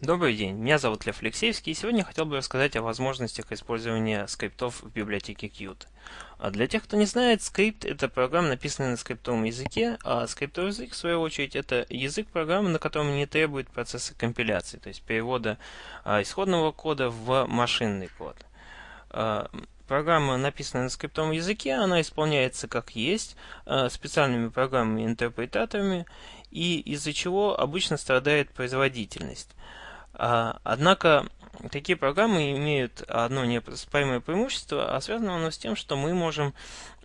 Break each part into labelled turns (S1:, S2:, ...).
S1: Добрый день, меня зовут Лев Алексеевский, и сегодня хотел бы рассказать о возможностях использования скриптов в библиотеке Qt. А для тех, кто не знает, скрипт — это программа, написанная на скриптовом языке, а скриптовый язык, в свою очередь, это язык программы, на котором не требует процесса компиляции, то есть перевода а, исходного кода в машинный код. А, программа, написанная на скриптовом языке, она исполняется как есть, специальными программами-интерпретаторами, и из-за чего обычно страдает производительность. А, однако такие программы имеют одно неоспоримое преимущество, а связано оно с тем, что мы можем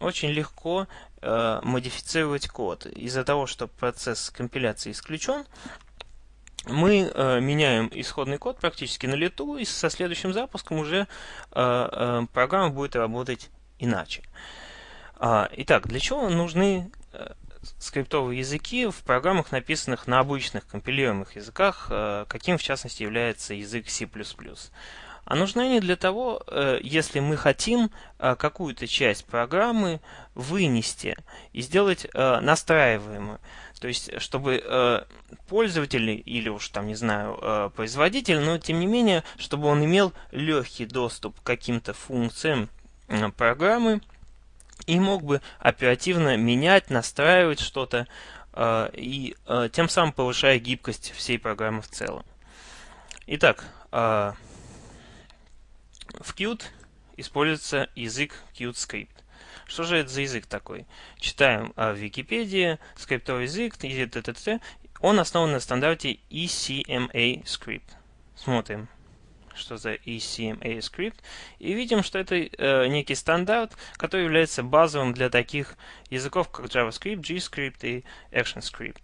S1: очень легко э, модифицировать код. Из-за того, что процесс компиляции исключен, мы э, меняем исходный код практически на лету, и со следующим запуском уже э, э, программа будет работать иначе. А, итак, для чего нужны э, скриптовые языки в программах, написанных на обычных компилируемых языках, э, каким в частности является язык C++. А нужны они для того, э, если мы хотим э, какую-то часть программы вынести и сделать настраиваемую. То есть, чтобы пользователь или уж там, не знаю, производитель, но тем не менее, чтобы он имел легкий доступ к каким-то функциям программы, и мог бы оперативно менять, настраивать что-то, э, и э, тем самым повышая гибкость всей программы в целом. Итак, э, в Qt используется язык QtScript. Что же это за язык такой? Читаем в Википедии, скриптовый язык, он основан на стандарте ECMA Script. Смотрим что за ECMA скрипт, и видим, что это э, некий стандарт, который является базовым для таких языков, как JavaScript, GScript и ActionScript.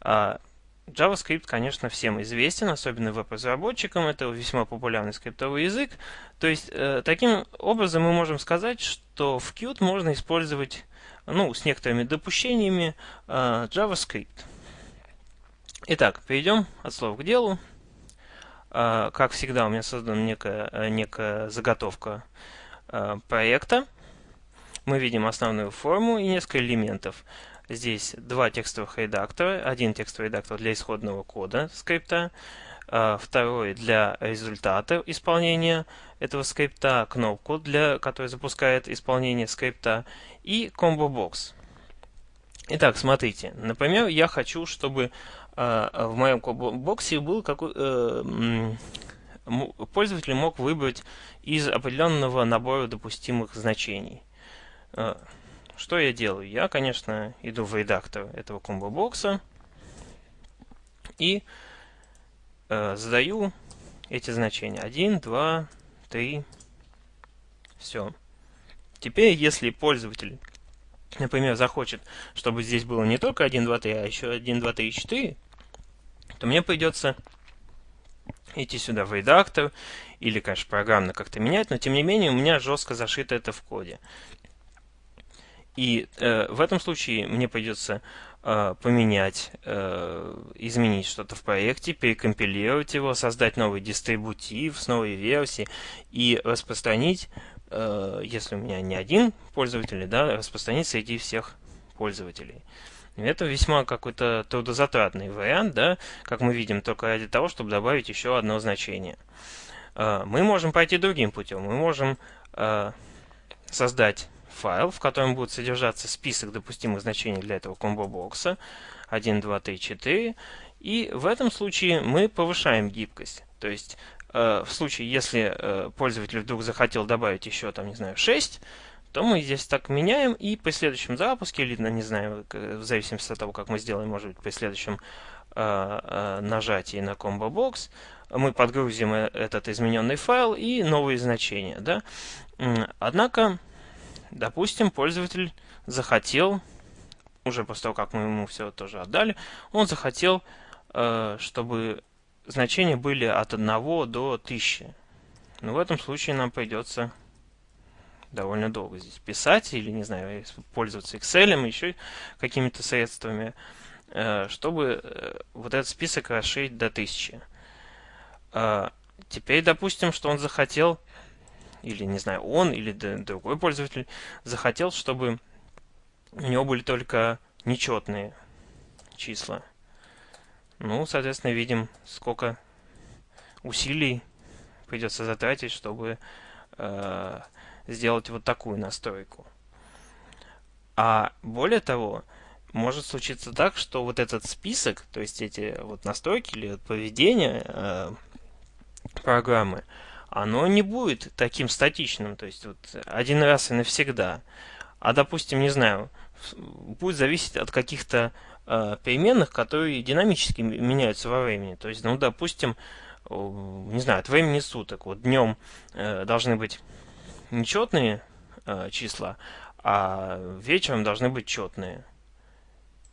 S1: А, JavaScript, конечно, всем известен, особенно веб-разработчикам, это весьма популярный скриптовый язык. То есть, э, таким образом мы можем сказать, что в Qt можно использовать, ну, с некоторыми допущениями, э, JavaScript. Итак, перейдем от слов к делу. А, как всегда, у меня создана некая, э, некая заготовка а, проекта. Мы видим основную форму и несколько элементов. Здесь два текстовых редактора. Один текстовый редактор для исходного кода скрипта, а, второй для результата исполнения этого скрипта, кнопку, для, которая запускает исполнение скрипта, и комбо-бокс. Итак, смотрите. Например, я хочу, чтобы э, в моем боксе был какой э, пользователь мог выбрать из определенного набора допустимых значений. Э, что я делаю? Я, конечно, иду в редактор этого комбо-бокса и э, задаю эти значения. 1, 2, 3. Все. Теперь, если пользователь например, захочет, чтобы здесь было не только 1, 2, 3, а еще 1, 2, 3, 4, то мне придется идти сюда в редактор, или, конечно, программно как-то менять, но тем не менее у меня жестко зашито это в коде. И э, в этом случае мне придется э, поменять, э, изменить что-то в проекте, перекомпилировать его, создать новый дистрибутив с новой версией и распространить Э, если у меня не один пользователь, да, распространить среди всех пользователей. Это весьма какой-то трудозатратный вариант, да, как мы видим, только ради того, чтобы добавить еще одно значение. Э, мы можем пойти другим путем. Мы можем э, создать файл, в котором будет содержаться список допустимых значений для этого комбо-бокса 1, 2, 3, 4. И в этом случае мы повышаем гибкость. То есть Э, в случае, если э, пользователь вдруг захотел добавить еще, там, не знаю, 6, то мы здесь так меняем, и при следующем запуске, или, ну, не знаю, в зависимости от того, как мы сделаем, может быть, при следующем э, нажатии на Combo Box, мы подгрузим этот измененный файл и новые значения. Да? Однако, допустим, пользователь захотел, уже после того, как мы ему все тоже отдали, он захотел, чтобы значения были от 1 до 1000. Но в этом случае нам придется довольно долго здесь писать или, не знаю, пользоваться Excel, еще какими-то средствами, э, чтобы э, вот этот список расширить до 1000. А, теперь допустим, что он захотел, или, не знаю, он или другой пользователь захотел, чтобы у него были только нечетные числа. Ну, соответственно, видим, сколько усилий придется затратить, чтобы э, сделать вот такую настройку. А более того, может случиться так, что вот этот список, то есть эти вот настройки или поведение э, программы, оно не будет таким статичным, то есть вот один раз и навсегда. А допустим, не знаю, будет зависеть от каких-то э, переменных, которые динамически меняются во времени. То есть, ну, допустим, не знаю, от времени суток. Вот днем э, должны быть нечетные э, числа, а вечером должны быть четные.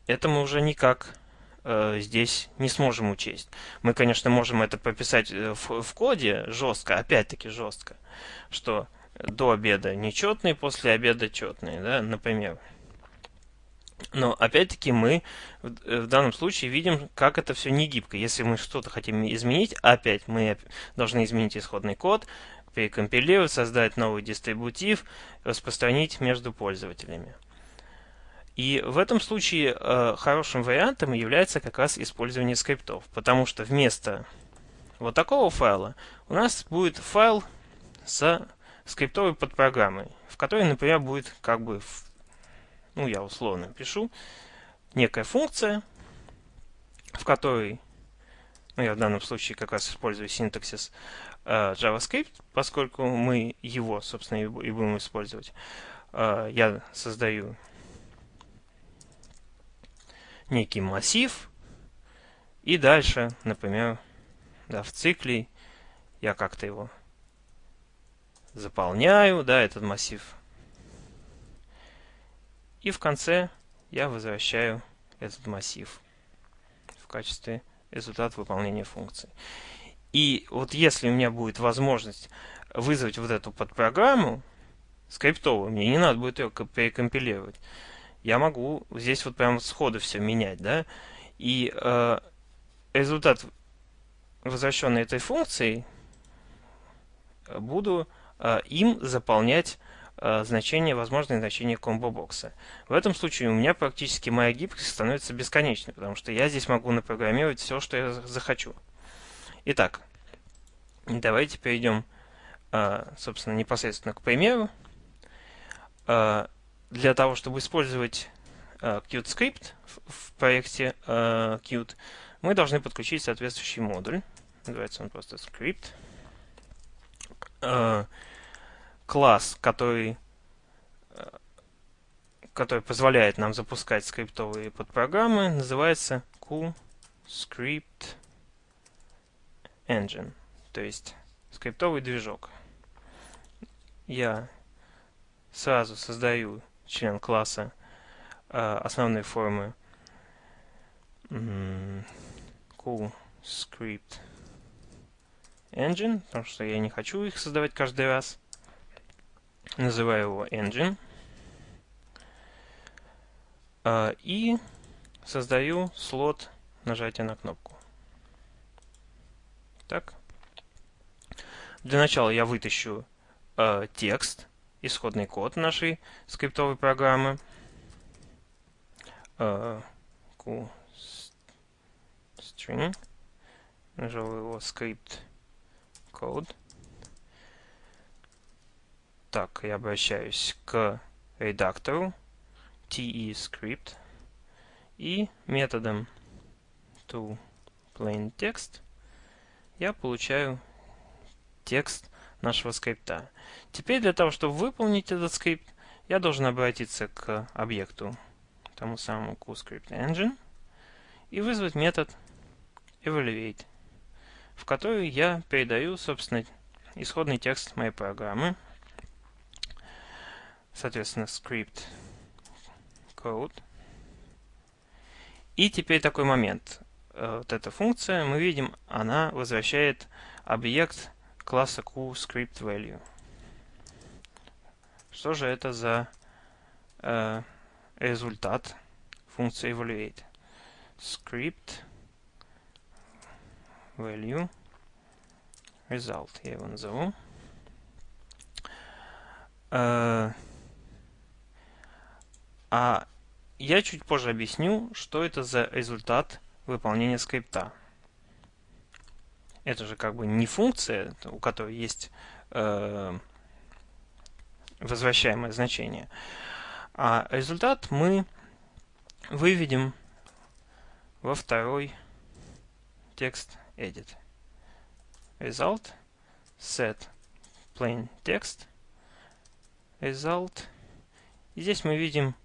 S1: Это мы уже никак э, здесь не сможем учесть. Мы, конечно, можем это прописать э, в, в коде жестко, опять-таки жестко, что до обеда нечетные, после обеда четные, да, например. Но опять-таки мы в, в данном случае видим, как это все не гибко. Если мы что-то хотим изменить, опять мы должны изменить исходный код, перекомпилировать, создать новый дистрибутив, распространить между пользователями. И в этом случае э, хорошим вариантом является как раз использование скриптов, потому что вместо вот такого файла у нас будет файл с скриптовой подпрограммой, в которой, например, будет как бы, ну я условно пишу, некая функция, в которой, ну я в данном случае как раз использую синтаксис JavaScript, поскольку мы его, собственно, и будем использовать. Э, я создаю некий массив, и дальше, например, да, в цикле я как-то его заполняю, да, этот массив. И в конце я возвращаю этот массив в качестве результата выполнения функции. И вот если у меня будет возможность вызвать вот эту подпрограмму скриптовую, мне не надо будет ее перекомпилировать, я могу здесь вот прямо сходу все менять, да, и э, результат возвращенной этой функции буду э, им заполнять э, значение, возможное значение комбо-бокса. В этом случае у меня практически моя гибкость становится бесконечной, потому что я здесь могу напрограммировать все, что я захочу. Итак, давайте перейдем, э, собственно, непосредственно к примеру. Э, для того, чтобы использовать uh, Qt Script в, проекте Qt, мы должны подключить соответствующий модуль. Называется он просто. Uh, класс, который, который позволяет нам запускать скриптовые подпрограммы, называется QScript Engine, то есть скриптовый движок. Я сразу создаю член класса э, основной формы cool script engine, потому что я не хочу их создавать каждый раз. Называю его engine. Э, и создаю слот нажатия на кнопку. Так. Для начала я вытащу э, текст исходный код нашей скриптовой программы. Cool string. Нажал его script code. Так, я обращаюсь к редактору te script и методом to plain text я получаю текст нашего скрипта. Теперь для того, чтобы выполнить этот скрипт, я должен обратиться к объекту, тому самому QScriptEngine, и вызвать метод evaluate, в который я передаю, собственно, исходный текст моей программы, соответственно, script code. И теперь такой момент. Э, вот эта функция, мы видим, она возвращает объект класса QScriptValue. Что же это за э, результат функции evaluate? Script value result, я его назову. Э, а я чуть позже объясню, что это за результат выполнения скрипта. это же как бы не функция, у которой есть э, возвращаемое значение, а результат мы выведем во второй текст edit. Result set plain text result. И здесь мы видим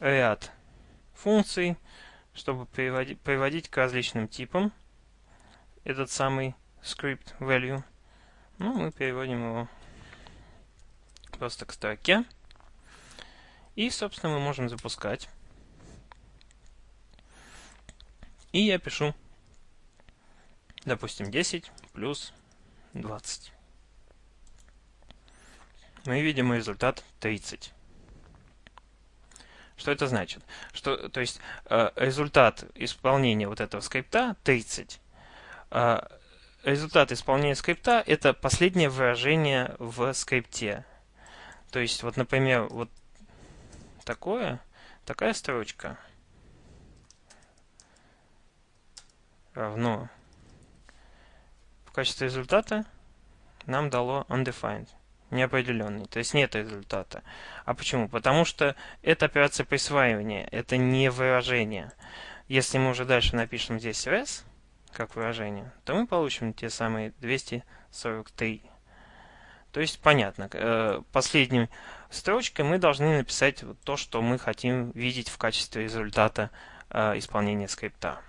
S1: ряд функций, чтобы приводить, приводить к различным типам этот самый script value. Ну, мы переводим его просто к строке. И, собственно, мы можем запускать. И я пишу, допустим, 10 плюс 20. Мы видим результат 30. Что это значит? Что, то есть э, результат исполнения вот этого скрипта 30. Э, результат исполнения скрипта это последнее выражение в скрипте. То есть, вот, например, вот такое, такая строчка равно в качестве результата нам дало undefined, неопределенный, то есть нет результата. А почему? Потому что это операция присваивания, это не выражение. Если мы уже дальше напишем здесь res, как выражение, то мы получим те самые 243 то есть понятно, э, последней строчкой мы должны написать то, что мы хотим видеть в качестве результата э, исполнения скрипта.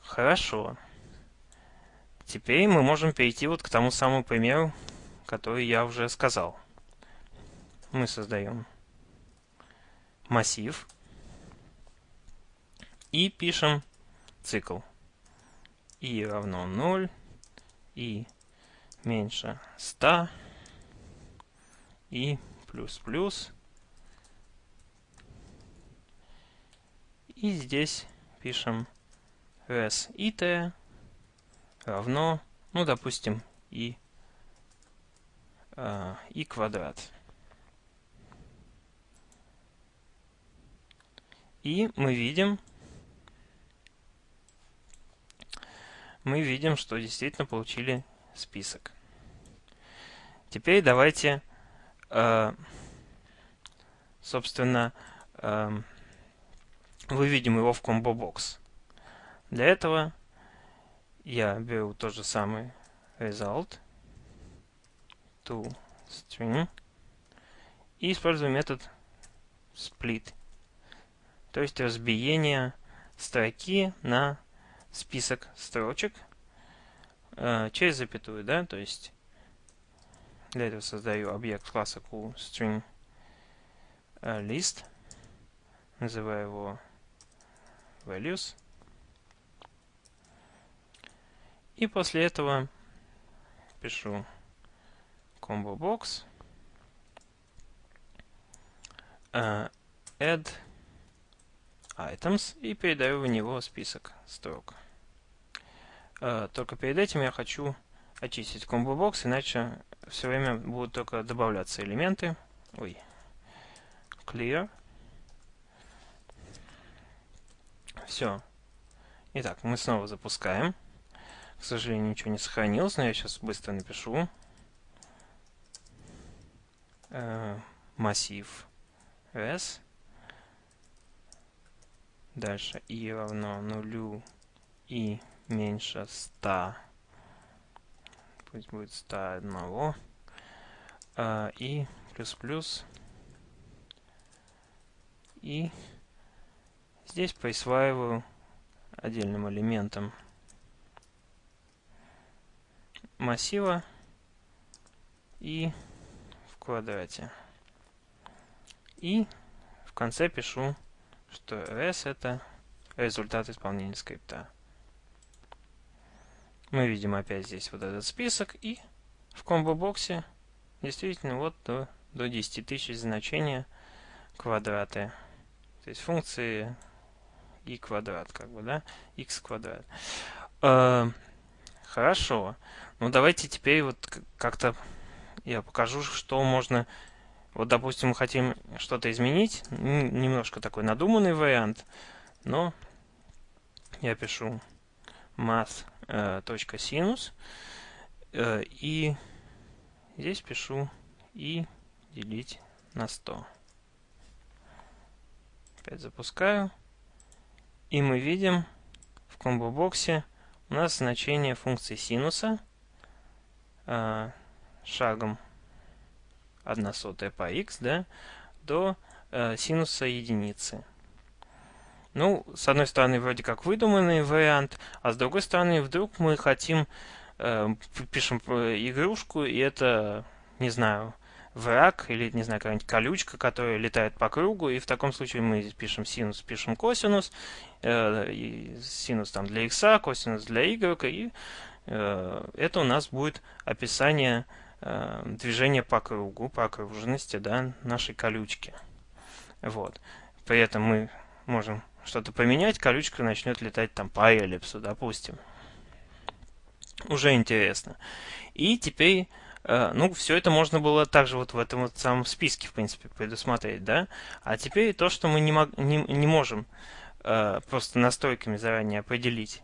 S1: Хорошо. Теперь мы можем перейти вот к тому самому примеру, который я уже сказал. Мы создаем массив и пишем цикл. и равно 0, и меньше 100 и плюс-плюс. И здесь пишем res it равно, ну, допустим, и, э, и квадрат. И мы видим, мы видим, что действительно получили список. Теперь давайте, э, собственно, э, выведем его в комбо-бокс. Для этого я беру тот же самый result to string и использую метод split, то есть разбиение строки на список строчек – э, через запятую, да, то есть для этого создаю объект класса coolString э, называю его values, и после этого пишу combo box uh, add items и передаю в него список строк. Э, только перед этим я хочу очистить комбо-бокс, иначе все время будут только добавляться элементы. Ой. Clear. Все. Итак, мы снова запускаем. К сожалению, ничего не сохранилось, но я сейчас быстро напишу. Э, массив s. Дальше i равно нулю и меньше 100. Пусть будет 101. А, и плюс-плюс. И здесь присваиваю отдельным элементом массива и в квадрате. И в конце пишу, что rs это результат исполнения скрипта. Мы видим опять здесь вот этот список. И в комбо-боксе действительно вот до, до 10 тысяч значения квадраты. То есть функции и квадрат, как бы, да? x квадрат. Э, хорошо. Ну, давайте теперь вот как-то я покажу, что можно... Вот, допустим, мы хотим что-то изменить. Немножко такой надуманный вариант. Но я пишу math.sinus э, и здесь пишу и делить на 100. Опять запускаю. И мы видим в комбо-боксе у нас значение функции синуса э, шагом 1 сотая по x да, до э, синуса единицы. Ну, с одной стороны, вроде как выдуманный вариант, а с другой стороны, вдруг мы хотим, э, пишем игрушку, и это, не знаю, враг или, не знаю, какая-нибудь колючка, которая летает по кругу, и в таком случае мы пишем синус, пишем косинус, э, синус там для x, косинус для y, и э, это у нас будет описание э, движения по кругу, по окружности, да, нашей колючки. Вот. При этом мы можем что-то поменять, колючка начнет летать там по эллипсу, допустим. Уже интересно. И теперь, э, ну, все это можно было также вот в этом вот самом списке, в принципе, предусмотреть, да? А теперь то, что мы не, мог, не, не можем э, просто настройками заранее определить.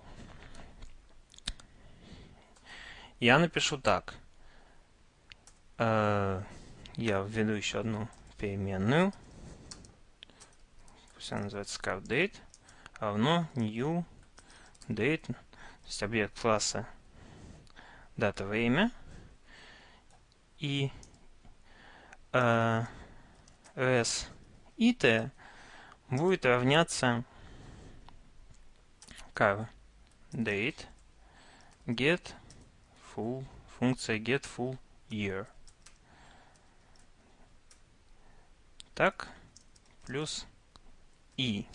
S1: Я напишу так. Э, я введу еще одну переменную. Пусть она называется date. Равно new date, то есть объект класса дата время. И э, res it будет равняться car get full функция get full year так плюс и.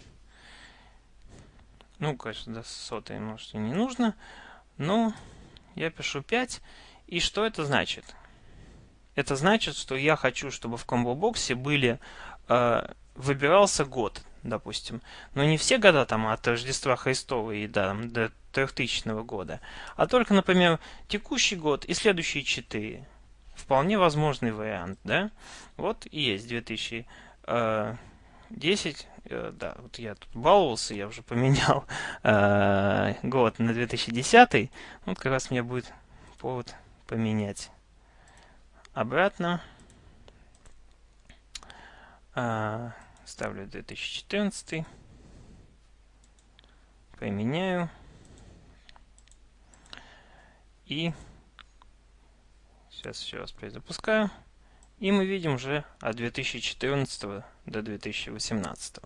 S1: Ну, конечно, до сотой, может, и не нужно. Но я пишу 5. И что это значит? Это значит, что я хочу, чтобы в комбо-боксе были... Э, выбирался год, допустим. Но не все года там от Рождества Христова и да, до 3000 года. А только, например, текущий год и следующие 4. Вполне возможный вариант, да? Вот и есть 2010 Э, да, вот я тут баловался, я уже поменял э, год на 2010. Вот как раз мне будет повод поменять обратно. Э, ставлю 2014. Поменяю. И сейчас еще раз перезапускаю. И мы видим уже от 2014 до 2018.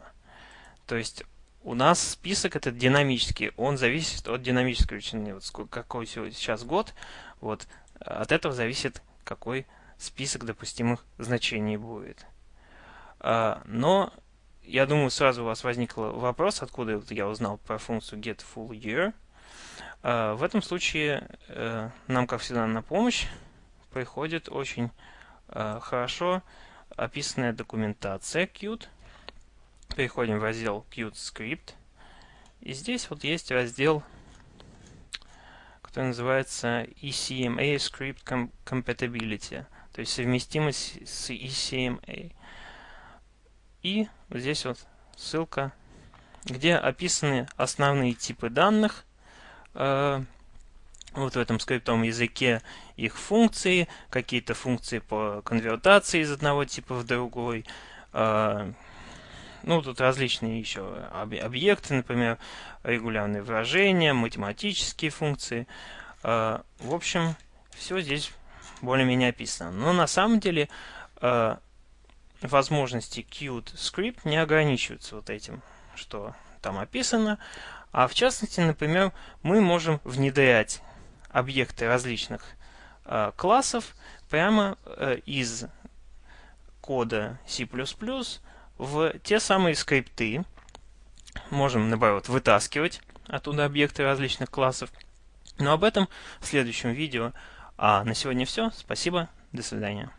S1: То есть у нас список этот динамический, он зависит от динамической величины. Вот какой сейчас год, вот от этого зависит, какой список допустимых значений будет. А, но я думаю, сразу у вас возник вопрос, откуда я узнал про функцию getFullYear. А, в этом случае э, нам, как всегда, на помощь приходит очень э, хорошо описанная документация Qt. Переходим в раздел Qt Script. И здесь вот есть раздел, который называется ECMA Script Compatibility, то есть совместимость с ECMA. И вот здесь вот ссылка, где описаны основные типы данных, вот в этом скриптовом языке их функции, какие-то функции по конвертации из одного типа в другой, э, ну, тут различные еще объекты, например, регулярные выражения, математические функции. А, в общем, все здесь более-менее описано. Но на самом деле возможности Qt Script не ограничиваются вот этим, что там описано. А в частности, например, мы можем внедрять объекты различных а, классов прямо э, из кода C++ в те самые скрипты можем, наоборот, вытаскивать оттуда объекты различных классов. Но об этом в следующем видео. А на сегодня все. Спасибо. До свидания.